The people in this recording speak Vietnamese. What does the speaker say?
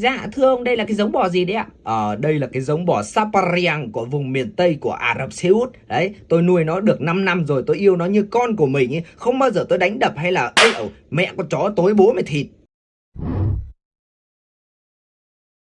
Dạ thưa ông đây là cái giống bò gì đấy ạ? Ờ, đây là cái giống bò Sapariang của vùng miền Tây của Ả Rập Xê Út. Đấy, tôi nuôi nó được 5 năm rồi, tôi yêu nó như con của mình ấy. Không bao giờ tôi đánh đập hay là Ê, ẩu mẹ con chó tối bố mày thịt.